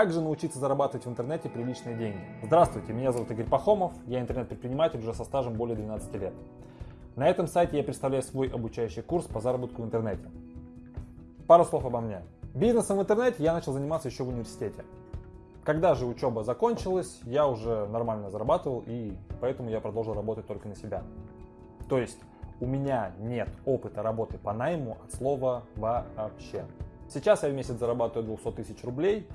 Как же научиться зарабатывать в интернете приличные деньги? Здравствуйте, меня зовут Игорь Пахомов, я интернет-предприниматель уже со стажем более 12 лет. На этом сайте я представляю свой обучающий курс по заработку в интернете. Пару слов обо мне. Бизнесом в интернете я начал заниматься еще в университете. Когда же учеба закончилась, я уже нормально зарабатывал, и поэтому я продолжил работать только на себя. То есть у меня нет опыта работы по найму от слова вообще. Сейчас я в месяц зарабатываю 200 тысяч рублей,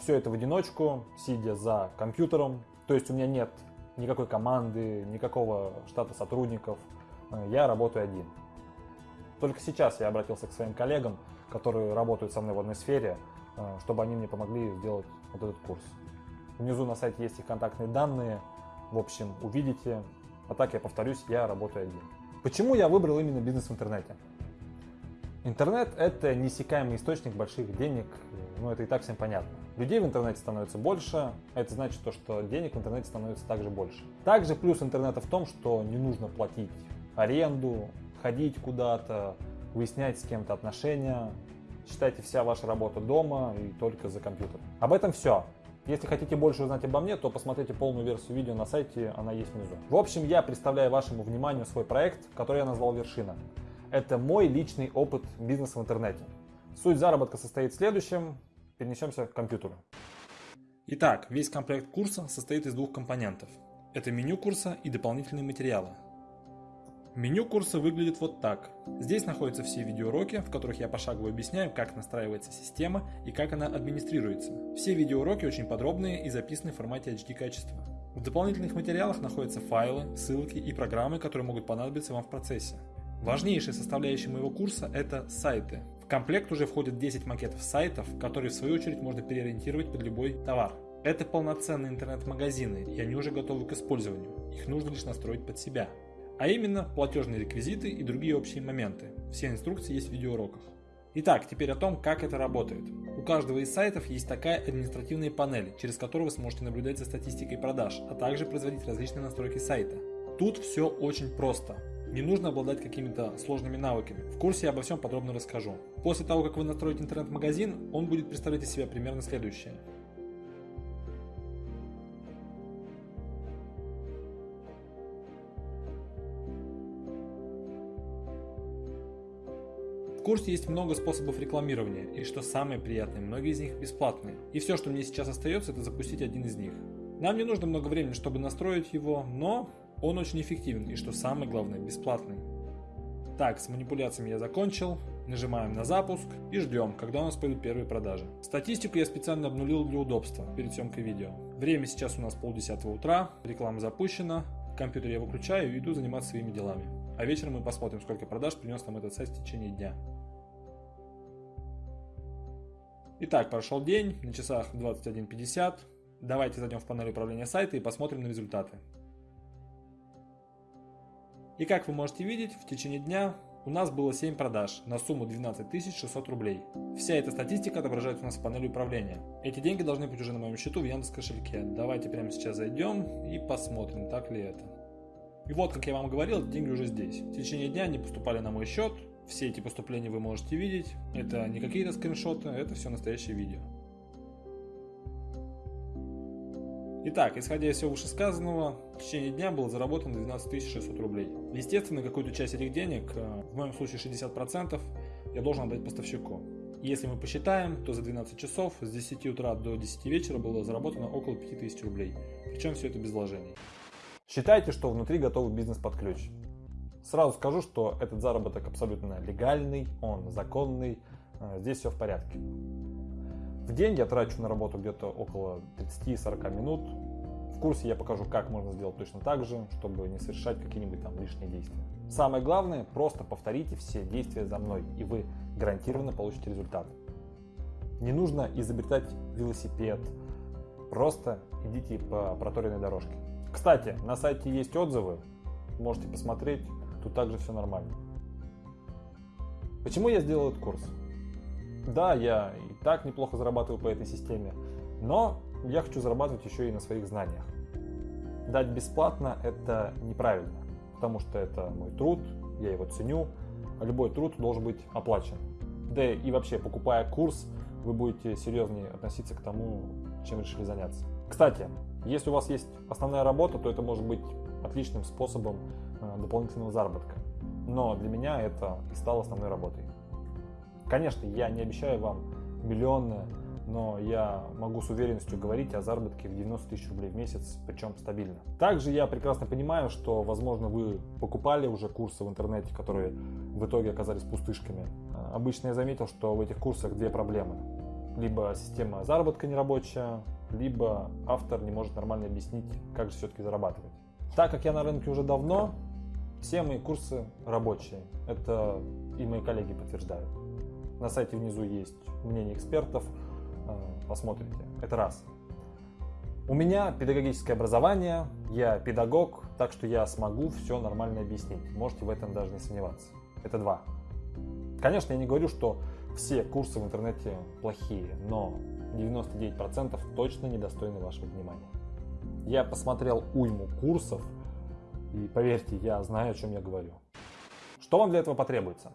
все это в одиночку, сидя за компьютером. То есть у меня нет никакой команды, никакого штата сотрудников, э, я работаю один. Только сейчас я обратился к своим коллегам, которые работают со мной в одной сфере, э, чтобы они мне помогли сделать вот этот курс. Внизу на сайте есть их контактные данные. В общем, увидите. А так я повторюсь, я работаю один. Почему я выбрал именно бизнес в интернете? Интернет – это неиссякаемый источник больших денег, ну это и так всем понятно. Людей в интернете становится больше, а это значит то, что денег в интернете становится также больше. Также плюс интернета в том, что не нужно платить аренду, ходить куда-то, выяснять с кем-то отношения, Считайте вся ваша работа дома и только за компьютером. Об этом все. Если хотите больше узнать обо мне, то посмотрите полную версию видео на сайте, она есть внизу. В общем, я представляю вашему вниманию свой проект, который я назвал «Вершина». Это мой личный опыт бизнеса в интернете. Суть заработка состоит в следующем. Перенесемся к компьютеру. Итак, весь комплект курса состоит из двух компонентов. Это меню курса и дополнительные материалы. Меню курса выглядит вот так. Здесь находятся все видеоуроки, в которых я пошагово объясняю, как настраивается система и как она администрируется. Все видеоуроки очень подробные и записаны в формате HD качества. В дополнительных материалах находятся файлы, ссылки и программы, которые могут понадобиться вам в процессе. Важнейшая составляющая моего курса – это сайты. Комплект уже входят 10 макетов сайтов, которые в свою очередь можно переориентировать под любой товар. Это полноценные интернет-магазины, и они уже готовы к использованию. Их нужно лишь настроить под себя а именно платежные реквизиты и другие общие моменты. Все инструкции есть в видеоуроках. Итак, теперь о том, как это работает. У каждого из сайтов есть такая административная панель, через которую вы сможете наблюдать за статистикой продаж, а также производить различные настройки сайта. Тут все очень просто. Не нужно обладать какими-то сложными навыками. В курсе я обо всем подробно расскажу. После того, как вы настроите интернет-магазин, он будет представлять из себя примерно следующее. В курсе есть много способов рекламирования, и что самое приятное, многие из них бесплатные. И все, что мне сейчас остается, это запустить один из них. Нам не нужно много времени, чтобы настроить его, но он очень эффективен и, что самое главное, бесплатный. Так, с манипуляциями я закончил. Нажимаем на запуск и ждем, когда у нас пойдут первые продажи. Статистику я специально обнулил для удобства перед съемкой видео. Время сейчас у нас полдесятого утра, реклама запущена, компьютер я выключаю и иду заниматься своими делами. А вечером мы посмотрим, сколько продаж принес нам этот сайт в течение дня. Итак, прошел день, на часах 21.50. Давайте зайдем в панель управления сайта и посмотрим на результаты. И как вы можете видеть, в течение дня у нас было 7 продаж на сумму 12 600 рублей. Вся эта статистика отображается у нас в панели управления. Эти деньги должны быть уже на моем счету в Яндекс кошельке. Давайте прямо сейчас зайдем и посмотрим, так ли это. И вот, как я вам говорил, деньги уже здесь. В течение дня они поступали на мой счет. Все эти поступления вы можете видеть. Это не какие-то скриншоты, это все настоящее видео. Итак, исходя из всего вышесказанного, в течение дня было заработано 12 600 рублей. Естественно, какую-то часть этих денег, э, в моем случае 60%, я должен отдать поставщику. Если мы посчитаем, то за 12 часов с 10 утра до 10 вечера было заработано около 5000 рублей. Причем все это без вложений. Считайте, что внутри готовый бизнес под ключ. Сразу скажу, что этот заработок абсолютно легальный, он законный, э, здесь все в порядке. В день я трачу на работу где-то около 30-40 минут. В курсе я покажу, как можно сделать точно так же, чтобы не совершать какие-нибудь там лишние действия. Самое главное, просто повторите все действия за мной, и вы гарантированно получите результат. Не нужно изобретать велосипед, просто идите по проторенной дорожке. Кстати, на сайте есть отзывы, можете посмотреть, тут также все нормально. Почему я сделал этот курс? Да, я так неплохо зарабатываю по этой системе, но я хочу зарабатывать еще и на своих знаниях. Дать бесплатно – это неправильно, потому что это мой труд, я его ценю, а любой труд должен быть оплачен. Да и вообще, покупая курс, вы будете серьезнее относиться к тому, чем решили заняться. Кстати, если у вас есть основная работа, то это может быть отличным способом э, дополнительного заработка. Но для меня это и стало основной работой. Конечно, я не обещаю вам миллионы, но я могу с уверенностью говорить о заработке в 90 тысяч рублей в месяц, причем стабильно. Также я прекрасно понимаю, что, возможно, вы покупали уже курсы в интернете, которые в итоге оказались пустышками. Обычно я заметил, что в этих курсах две проблемы. Либо система заработка нерабочая, либо автор не может нормально объяснить, как же все-таки зарабатывать. Так как я на рынке уже давно, все мои курсы рабочие. Это и мои коллеги подтверждают. На сайте внизу есть мнение экспертов, э, посмотрите. Это раз. У меня педагогическое образование, я педагог, так что я смогу все нормально объяснить. Можете в этом даже не сомневаться. Это два. Конечно, я не говорю, что все курсы в интернете плохие, но 99% точно недостойны вашего внимания. Я посмотрел уйму курсов, и поверьте, я знаю, о чем я говорю. Что вам для этого потребуется?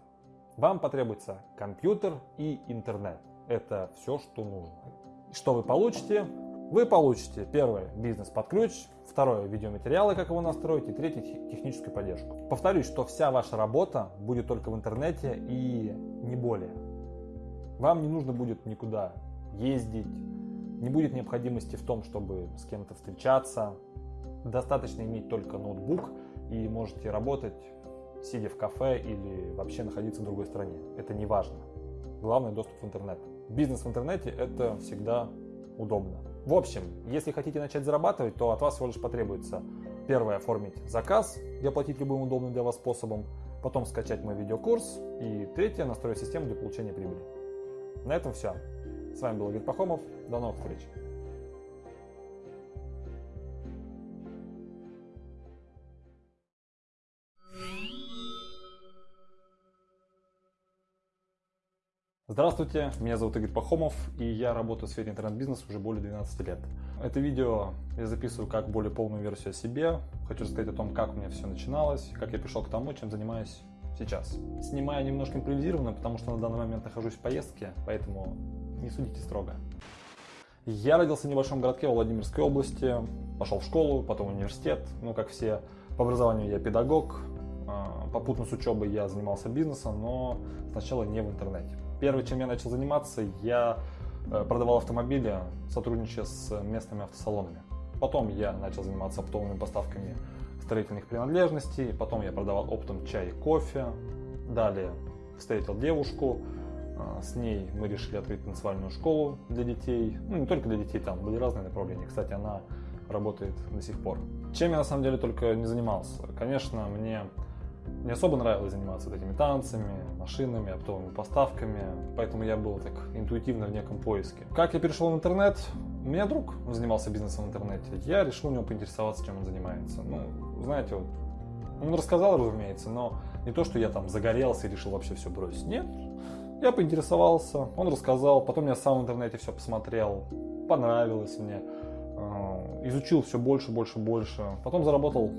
Вам потребуется компьютер и интернет. Это все, что нужно. Что вы получите? Вы получите первое бизнес под ключ, второе видеоматериалы, как его настроить, и третье техническую поддержку. Повторюсь, что вся ваша работа будет только в интернете и не более. Вам не нужно будет никуда ездить, не будет необходимости в том, чтобы с кем-то встречаться. Достаточно иметь только ноутбук и можете работать сидя в кафе или вообще находиться в другой стране. Это не важно. Главное доступ в интернет. Бизнес в интернете это всегда удобно. В общем, если хотите начать зарабатывать, то от вас всего лишь потребуется первое оформить заказ и оплатить любым удобным для вас способом, потом скачать мой видеокурс и третье настроить систему для получения прибыли. На этом все. С вами был Игорь Пахомов. До новых встреч. Здравствуйте, меня зовут Игорь Пахомов, и я работаю в сфере интернет-бизнеса уже более 12 лет. Это видео я записываю как более полную версию о себе. Хочу рассказать о том, как у меня все начиналось, как я пришел к тому, чем занимаюсь сейчас. Снимаю немножко импровизированно, потому что на данный момент нахожусь в поездке, поэтому не судите строго. Я родился в небольшом городке Владимирской области, пошел в школу, потом в университет, ну как все. По образованию я педагог, а, попутно с учебой я занимался бизнесом, но сначала не в интернете. Первое, чем я начал заниматься, я э, продавал автомобили, сотрудничая с местными автосалонами. Потом я начал заниматься оптовыми поставками строительных принадлежностей, потом я продавал оптом чай и кофе. Далее встретил девушку, а, с ней мы решили открыть танцевальную школу для детей. Ну, не только для детей, там были разные направления. Кстати, она работает до сих пор. Чем я на самом деле только не занимался? Конечно, мне не особо нравилось заниматься этими танцами, машинами, оптовыми поставками, поэтому я был так интуитивно в неком поиске. Как я перешел в интернет? У меня друг занимался бизнесом в интернете. Я решил у него поинтересоваться, чем он занимается. Ну, знаете, вот, он рассказал, разумеется, но не то, что я там загорелся и решил вообще все бросить. Нет, я поинтересовался, он рассказал, потом я сам в интернете все посмотрел, понравилось мне, э, изучил все больше, больше, больше, потом заработал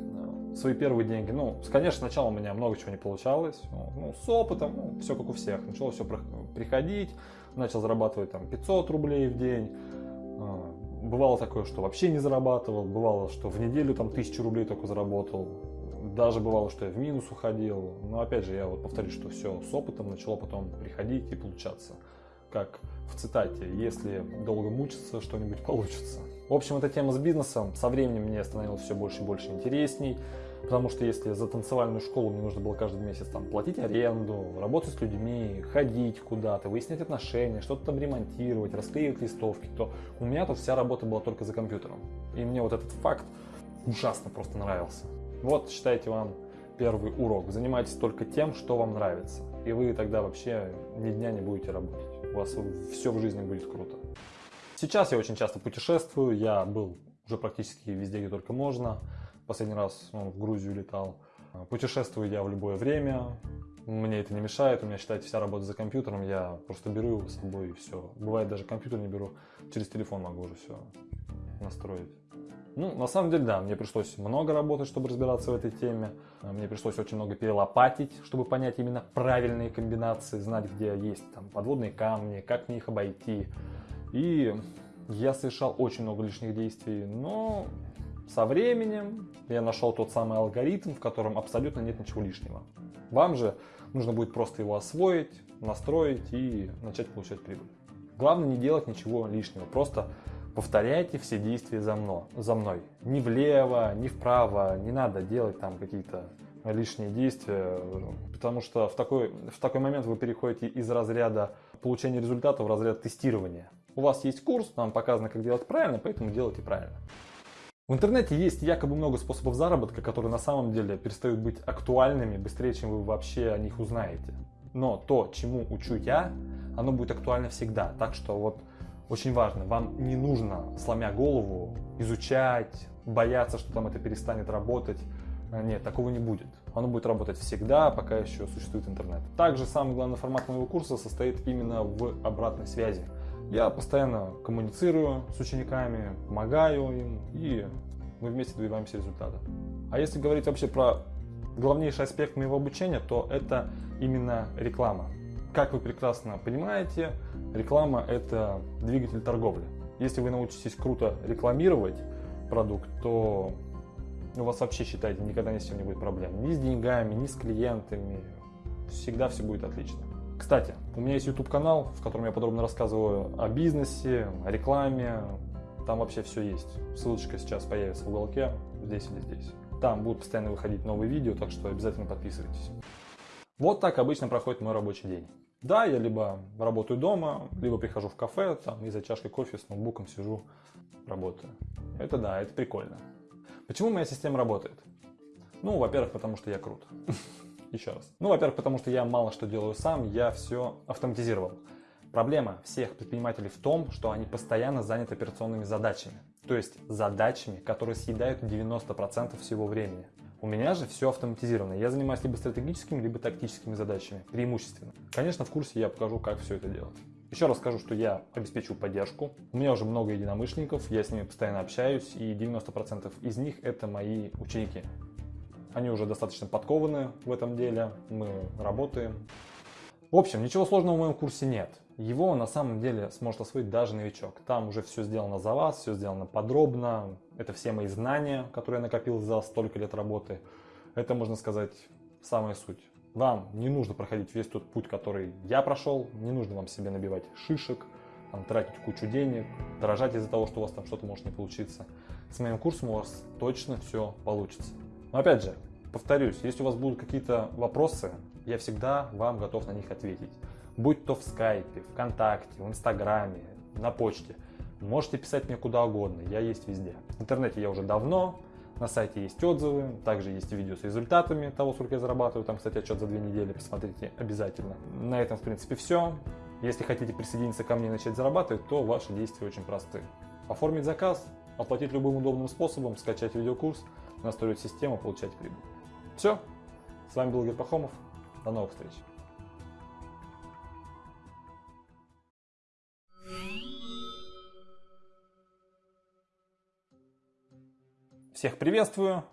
свои первые деньги. Ну, конечно, сначала у меня много чего не получалось, ну, с опытом, ну, все как у всех, начало все приходить, начал зарабатывать там 500 рублей в день, э, бывало такое, что вообще не зарабатывал, бывало, что в неделю там 1000 рублей только заработал, даже бывало, что я в минус уходил. Но опять же, я вот повторюсь, что все с опытом начало потом приходить и получаться. Как в цитате, если долго мучиться, что-нибудь получится. В общем, эта тема с бизнесом со временем мне становилась все больше и больше интересней. Потому что если за танцевальную школу мне нужно было каждый месяц там, платить аренду, работать с людьми, ходить куда-то, выяснять отношения, что-то там ремонтировать, расклеивать листовки, то у меня тут вся работа была только за компьютером. И мне вот этот факт ужасно просто нравился. Вот, считайте вам первый урок. Занимайтесь только тем, что вам нравится. И вы тогда вообще ни дня не будете работать. У вас все в жизни будет круто. Сейчас я очень часто путешествую. Я был уже практически везде, где только можно. Последний раз ну, в Грузию летал. Путешествую я в любое время. Мне это не мешает. У меня, считайте, вся работа за компьютером. Я просто беру его с собой и все. Бывает, даже компьютер не беру. Через телефон могу уже все настроить. Ну, на самом деле, да, мне пришлось много работать, чтобы разбираться в этой теме. Мне пришлось очень много перелопатить, чтобы понять именно правильные комбинации, знать, где есть там подводные камни, как мне их обойти. И я совершал очень много лишних действий, но со временем я нашел тот самый алгоритм, в котором абсолютно нет ничего лишнего. Вам же нужно будет просто его освоить, настроить и начать получать прибыль. Главное не делать ничего лишнего, просто повторяйте все действия за мной. За мной. Ни влево, ни вправо, не надо делать там какие-то лишние действия, потому что в такой, в такой момент вы переходите из разряда получения результата в разряд тестирования. У вас есть курс, вам показано, как делать правильно, поэтому делайте правильно. В интернете есть якобы много способов заработка, которые на самом деле перестают быть актуальными быстрее, чем вы вообще о них узнаете. Но то, чему учу я, оно будет актуально всегда. Так что вот очень важно, вам не нужно, сломя голову, изучать, бояться, что там это перестанет работать. Э, нет, такого не будет. Оно будет работать всегда, пока еще существует интернет. Также самый главный формат моего курса состоит именно в обратной связи. Я постоянно коммуницирую с учениками, помогаю им, и мы вместе добиваемся результата. А если говорить вообще про главнейший аспект моего обучения, то это именно реклама. Как вы прекрасно понимаете, реклама – это двигатель торговли. Если вы научитесь круто рекламировать продукт, то у вас вообще, считайте, никогда ни с чем не будет проблем. Ни с деньгами, ни с клиентами. Всегда все будет отлично. Кстати, у меня есть YouTube канал, в котором я подробно рассказываю о бизнесе, о рекламе. Там вообще все есть. Ссылочка сейчас появится в уголке, здесь или здесь. Там будут постоянно выходить новые видео, так что обязательно подписывайтесь. Вот так обычно проходит мой рабочий день. Да, я либо работаю дома, либо прихожу в кафе, там и за чашкой кофе с ноутбуком сижу, работаю. Это да, это прикольно. Почему моя система работает? Ну, во-первых, потому что я крут. Еще раз. Ну, во-первых, потому что я мало что делаю сам, я все автоматизировал. Проблема всех предпринимателей в том, что они постоянно заняты операционными задачами. То есть задачами, которые съедают 90% всего времени. У меня же все автоматизировано. Я занимаюсь либо стратегическими, либо тактическими задачами, преимущественно. Конечно, в курсе я покажу, как все это делать. Еще раз скажу, что я обеспечиваю поддержку. У меня уже много единомышленников, я с ними постоянно общаюсь, и 90% из них это мои ученики. Они уже достаточно подкованы в этом деле, мы работаем. В общем, ничего сложного в моем курсе нет. Его на самом деле сможет освоить даже новичок. Там уже все сделано за вас, все сделано подробно. Это все мои знания, которые я накопил за столько лет работы. Это, можно сказать, самая суть. Вам не нужно проходить весь тот путь, который я прошел. Не нужно вам себе набивать шишек, там, тратить кучу денег, дорожать из-за того, что у вас там что-то может не получиться. С моим курсом у вас точно все получится. Но опять же, повторюсь, если у вас будут какие-то вопросы, я всегда вам готов на них ответить будь то в скайпе, ВКонтакте, в Инстаграме, на почте. Можете писать мне куда угодно, я есть везде. В интернете я уже давно, на сайте есть отзывы, также есть видео с результатами того, сколько я зарабатываю. Там, кстати, отчет за две недели, посмотрите обязательно. На этом, в принципе, все. Если хотите присоединиться ко мне и начать зарабатывать, то ваши действия очень просты. Оформить заказ, оплатить любым удобным способом, скачать видеокурс, настроить систему, получать прибыль. Все. С вами был Игорь Пахомов. До новых встреч. Всех приветствую!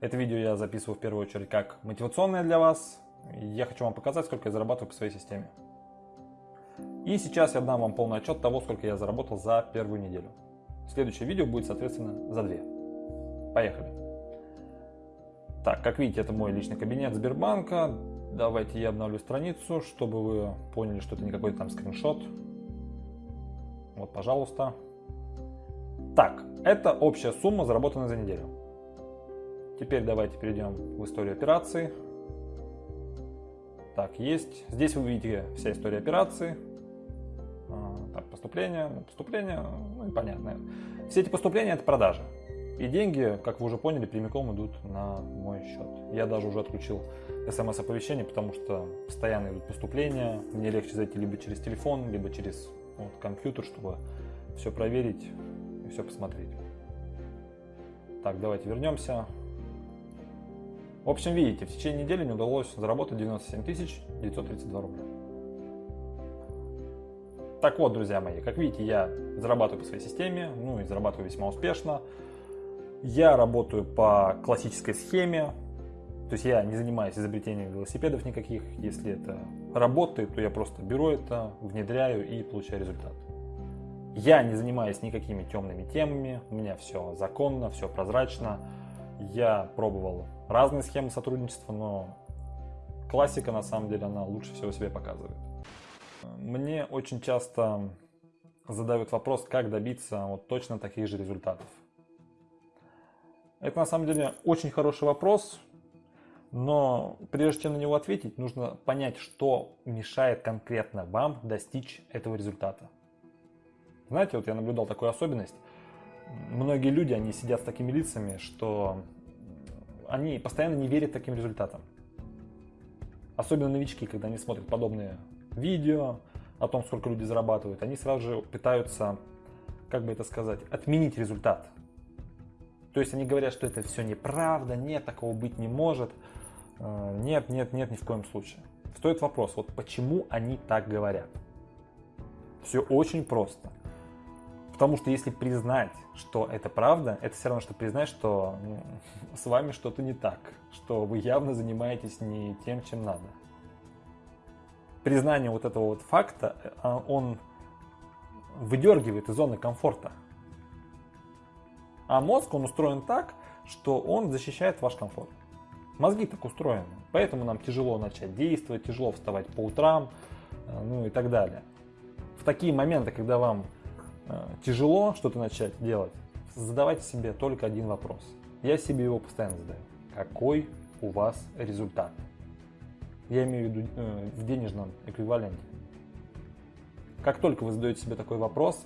Это видео я записываю в первую очередь как мотивационное для вас. Я хочу вам показать, сколько я зарабатываю по своей системе. И сейчас я дам вам полный отчет того, сколько я заработал за первую неделю. Следующее видео будет, соответственно, за две. Поехали! Так, как видите, это мой личный кабинет Сбербанка. Давайте я обновлю страницу, чтобы вы поняли, что это не какой-то там скриншот. Вот, пожалуйста. Так, это общая сумма, заработанная за неделю. Теперь давайте перейдем в историю операций. Так, есть. Здесь вы видите вся история операций. А, так, поступления, поступления, ну и понятно. Все эти поступления это продажи. И деньги, как вы уже поняли, прямиком идут на мой счет. Я даже уже отключил смс-оповещение, потому что постоянно идут поступления. Мне легче зайти либо через телефон, либо через вот, компьютер, чтобы все проверить все посмотреть. Так, давайте вернемся. В общем, видите, в течение недели мне удалось заработать 97 932 рубля. Так вот, друзья мои, как видите, я зарабатываю по своей системе, ну и зарабатываю весьма успешно. Я работаю по классической схеме, то есть я не занимаюсь изобретением велосипедов никаких. Если это работает, то я просто беру это, внедряю и получаю результат. Я не занимаюсь никакими темными темами, у меня все законно, все прозрачно. Я пробовал разные схемы сотрудничества, но классика на самом деле она лучше всего себя показывает. Мне очень часто задают вопрос, как добиться вот точно таких же результатов. Это на самом деле очень хороший вопрос, но прежде чем на него ответить, нужно понять, что мешает конкретно вам достичь этого результата. Знаете, вот я наблюдал такую особенность. Многие люди, они сидят с такими лицами, что они постоянно не верят таким результатам. Особенно новички, когда они смотрят подобные видео о том, сколько люди зарабатывают, они сразу же пытаются, как бы это сказать, отменить результат. То есть они говорят, что это все неправда, нет, такого быть не может. Э, нет, нет, нет, ни в коем случае. Стоит вопрос, вот почему они так говорят? Все очень просто. Потому что если признать, что это правда, это все равно, что признать, что ну, с вами что-то не так, что вы явно занимаетесь не тем, чем надо. Признание вот этого вот факта, э, он выдергивает из зоны комфорта. А мозг, он устроен так, что он защищает ваш комфорт. Мозги так устроены. Поэтому нам тяжело начать действовать, тяжело вставать по утрам, э, ну и так далее. В такие моменты, когда вам э, тяжело что-то начать делать, задавайте себе только один вопрос. Я себе его постоянно задаю. Какой у вас результат? Я имею в виду э, в денежном эквиваленте. Как только вы задаете себе такой вопрос,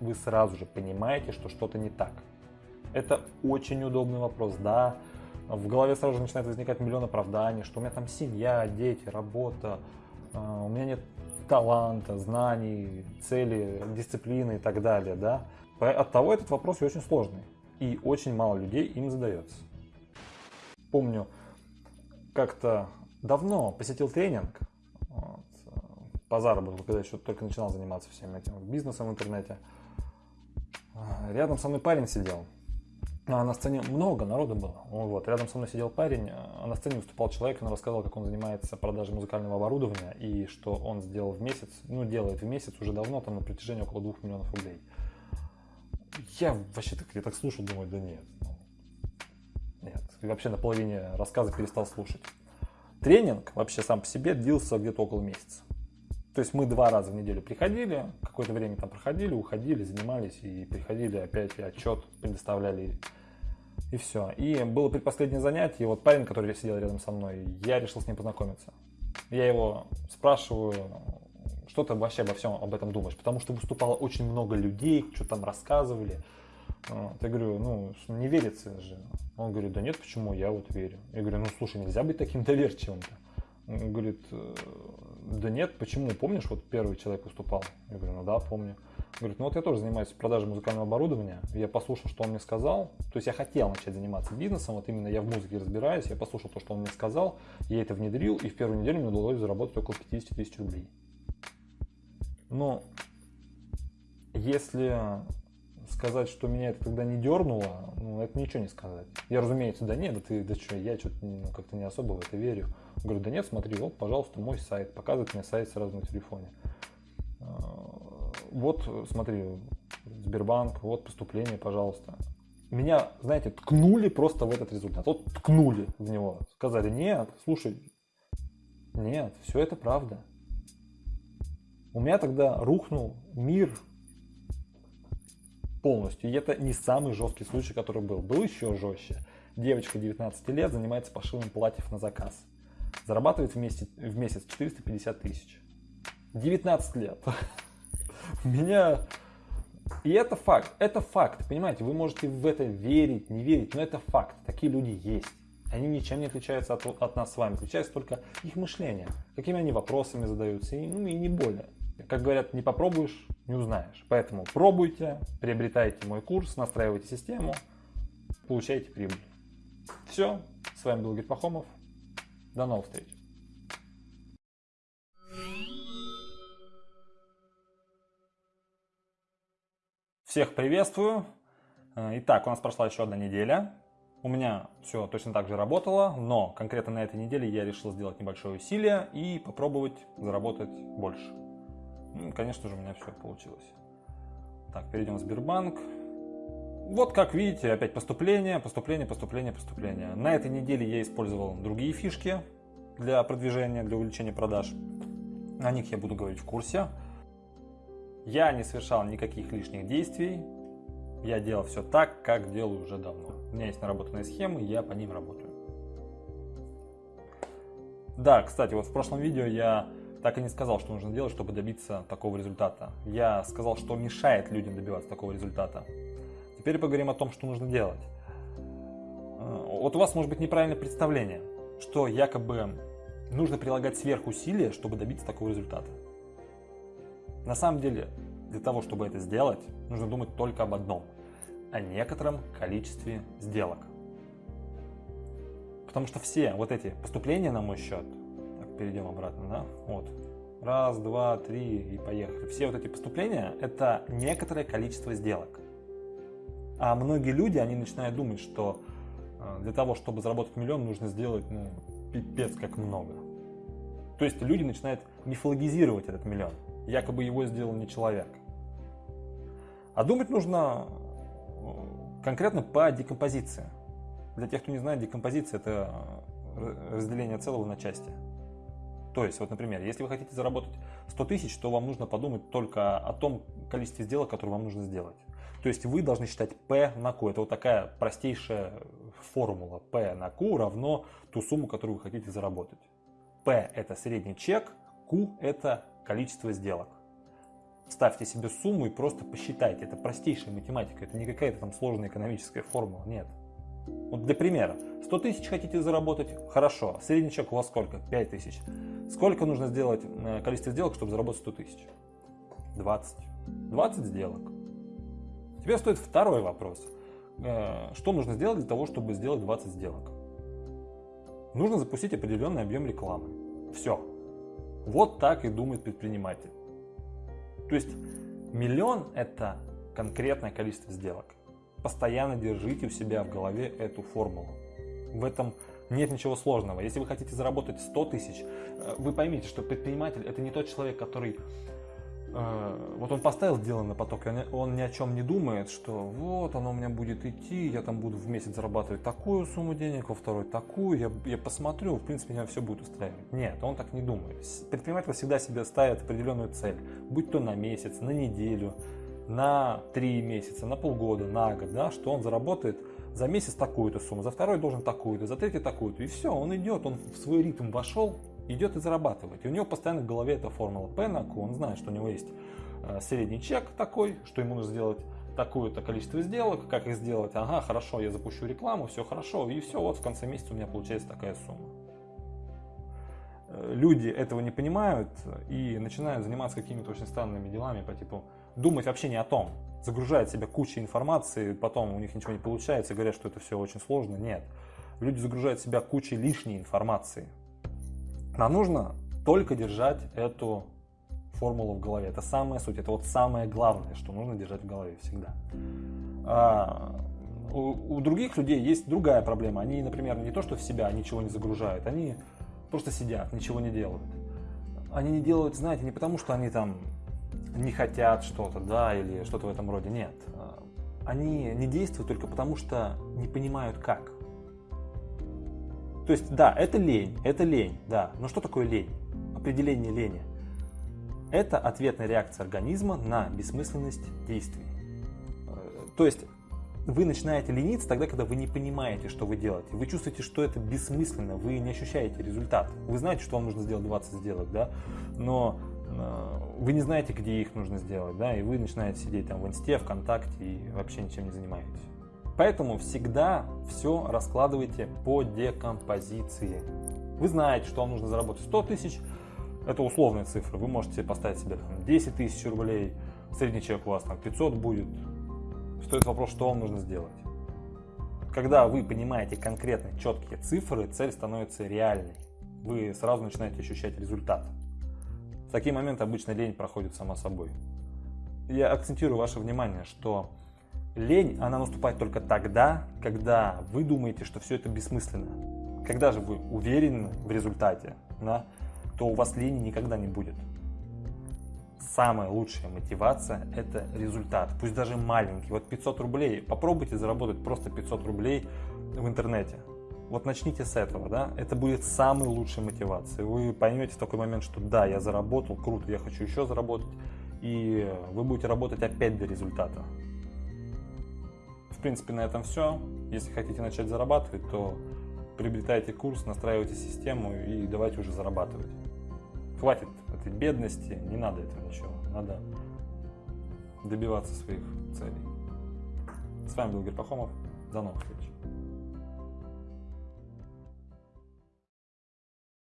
вы сразу же понимаете, что что-то не так. Это очень удобный вопрос, да, в голове сразу же начинает возникать миллион оправданий, что у меня там семья, дети, работа, а, у меня нет таланта, знаний, цели, дисциплины и так далее, да. От того этот вопрос очень сложный, и очень мало людей им задается. Помню, как-то давно посетил тренинг вот, по заработку, когда еще только начинал заниматься всем этим бизнесом в интернете. Рядом со мной парень сидел, а на сцене много народу было. Вот. Рядом со мной сидел парень, а на сцене выступал человек, он рассказал, как он занимается продажей музыкального оборудования и что он сделал в месяц, ну делает в месяц уже давно, там на протяжении около 2 миллионов рублей. Я вообще так, я так слушал, думаю, да нет. Нет. И вообще на половине рассказа перестал слушать. Тренинг вообще сам по себе длился где-то около месяца. То есть мы два раза в неделю приходили, какое-то время там проходили, уходили, занимались и приходили опять и отчет предоставляли и все. И было предпоследнее занятие, и вот парень, который сидел рядом со мной, я решил с ним познакомиться. Я его спрашиваю, что ты вообще обо всем об этом думаешь? Потому что выступало очень много людей, что там рассказывали. Вот. Я говорю, ну, не верится же. Он говорит, да нет, почему, я вот верю. Я говорю, ну, слушай, нельзя быть таким доверчивым-то. Он говорит, «Э, да нет, почему, помнишь, вот первый человек выступал? Я говорю, ну да, помню. Говорит, ну вот я тоже занимаюсь продажей музыкального оборудования, я послушал, что он мне сказал, то есть я хотел начать заниматься бизнесом, вот именно я в музыке разбираюсь, я послушал то, что он мне сказал, я это внедрил, и в первую неделю мне удалось заработать около 50 тысяч рублей. Но если сказать, что меня это тогда не дернуло, ну, это ничего не сказать. Я, разумеется, да нет, да ты, да что, я что-то ну, как-то не особо в это верю. Говорю, да нет, смотри, вот, пожалуйста, мой сайт, показывает мне сайт сразу на телефоне вот, смотри, Сбербанк, вот поступление, пожалуйста. Меня, знаете, ткнули просто в этот результат. Вот ткнули в него. Сказали, нет, слушай, нет, все это правда. У меня тогда рухнул мир полностью. И это не самый жесткий случай, который был. Был еще жестче. Девочка 19 лет занимается пошивом платьев на заказ. Зарабатывает в месяц, в месяц 450 тысяч. 19 лет. Меня... И это факт, это факт, понимаете, вы можете в это верить, не верить, но это факт, такие люди есть. Они ничем не отличаются от, от нас с вами, отличается только их мышление, какими они вопросами задаются, и, ну и не более. Как говорят, не попробуешь, не узнаешь. Поэтому пробуйте, приобретайте мой курс, настраивайте систему, получайте прибыль. Все, с вами был Герь Пахомов, до новых встреч. Всех приветствую. Э, итак, у нас прошла еще одна неделя. У меня все точно так же работало, но конкретно на этой неделе я решил сделать небольшое усилие и попробовать заработать больше. Ну, конечно же, у меня все получилось. Так, перейдем в Сбербанк. Вот как видите, опять поступление, поступление, поступление, поступление. На этой неделе я использовал другие фишки для продвижения, для увеличения продаж. О них я буду говорить в курсе. Я не совершал никаких лишних действий. Я делал все так, как делаю уже давно. У меня есть наработанные схемы, я по ним работаю. Да, кстати, вот в прошлом видео я так и не сказал, что нужно делать, чтобы добиться такого результата. Я сказал, что мешает людям добиваться такого результата. Теперь поговорим о том, что нужно делать. Э, вот у вас может быть неправильное представление, что якобы нужно прилагать сверхусилия, чтобы добиться такого результата. На самом деле, для того, чтобы это сделать, нужно думать только об одном – о некотором количестве сделок. Потому что все вот эти поступления на мой счет, так, перейдем обратно, да, вот, раз, два, три и поехали. Все вот эти поступления – это некоторое количество сделок. А многие люди, они начинают думать, что э, для того, чтобы заработать миллион, нужно сделать, ну, пипец как много. То есть люди начинают мифологизировать этот миллион. Якобы его сделал не человек. А думать нужно э, конкретно по декомпозиции. Для тех, кто не знает, декомпозиция – это э, разделение целого на части. То есть, вот, например, если вы хотите заработать 100 тысяч, то вам нужно подумать только о том количестве сделок, которые вам нужно сделать. То есть вы должны считать P на Q. Это вот такая простейшая формула. P на Q равно ту сумму, которую вы хотите заработать. P это средний чек, Q это количество сделок. Ставьте себе сумму и просто посчитайте. Это простейшая математика, это не какая-то там сложная экономическая формула, нет. Вот для примера, 100 тысяч хотите заработать? Хорошо. Средний чек у вас сколько? 5 тысяч. Сколько нужно сделать э, количество сделок, чтобы заработать 100 тысяч? 20. 20 сделок. Теперь стоит второй вопрос. Э, что нужно сделать для того, чтобы сделать 20 сделок? Нужно запустить определенный объем рекламы. Все. Вот так и думает предприниматель. То есть миллион это конкретное количество сделок. Постоянно держите у себя в голове эту формулу. В этом нет ничего сложного. Если вы хотите заработать 100 тысяч, э, вы поймите, что предприниматель это не тот человек, который вот он поставил дело на поток, он ни о чем не думает, что вот оно у меня будет идти, я там буду в месяц зарабатывать такую сумму денег, во второй такую, я, я посмотрю, в принципе, меня все будет устраивать. Нет, он так не думает. Предприниматель всегда себе ставит определенную цель, будь то на месяц, на неделю, на три месяца, на полгода, на год, да, что он заработает за месяц такую-то сумму, за второй должен такую-то, за третий такую-то. И все, он идет, он в свой ритм вошел, идет и зарабатывает. И у него постоянно в голове эта формула Q. Он знает, что у него есть э, средний чек такой, что ему нужно сделать такое-то количество сделок, как их сделать, ага, хорошо, я запущу рекламу, все хорошо, и все, вот в конце месяца у меня получается такая сумма. Э, люди этого не понимают и начинают заниматься какими-то очень странными делами по типу думать вообще не о том, загружают себя кучей информации, потом у них ничего не получается, говорят, что это все очень сложно. Нет. Люди загружают себя кучей лишней информации. Нам нужно только держать эту формулу в голове. Это самая суть, это вот самое главное, что нужно держать в голове всегда. А, у, у других людей есть другая проблема. Они, например, не то, что в себя ничего не загружают, они просто сидят, ничего не делают. Они не делают, знаете, не потому, что они там не хотят что-то, да, или что-то в этом роде. Нет. Они не действуют только потому, что не понимают как. То есть, да, это лень, это лень, да. Но что такое лень? Определение лени. Это ответная реакция организма на бессмысленность действий. То есть, вы начинаете лениться тогда, когда вы не понимаете, что вы делаете. Вы чувствуете, что это бессмысленно, вы не ощущаете результат. Вы знаете, что вам нужно сделать 20 сделок, да, но Э, вы не знаете, где их нужно сделать, да, и вы начинаете сидеть там в инсте, ВКонтакте и вообще ничем не занимаетесь. Поэтому всегда все раскладывайте по декомпозиции. Вы знаете, что вам нужно заработать 100 тысяч, это условная цифра, вы можете поставить себе там, 10 тысяч рублей, средний чек у вас там 500 будет. Стоит вопрос, что вам нужно сделать. Когда вы понимаете конкретно четкие цифры, цель становится реальной. Вы сразу начинаете ощущать результат. В такие моменты обычно лень проходит сама собой. Я акцентирую ваше внимание, что Лень, она наступает только тогда, когда вы думаете, что все это бессмысленно. Когда же вы уверены в результате, да, то у вас лени никогда не будет. Самая лучшая мотивация – это результат, пусть даже маленький. Вот 500 рублей, попробуйте заработать просто 500 рублей в интернете. Вот начните с этого, да, это будет самой лучшей мотивацией. Вы поймете в такой момент, что да, я заработал, круто, я хочу еще заработать, и вы будете работать опять до результата. В принципе, на этом все. Если хотите начать зарабатывать, то приобретайте курс, настраивайте систему и давайте уже зарабатывать. Хватит этой бедности, не надо этого ничего, надо добиваться своих целей. С вами был Герпахомов, до новых встреч.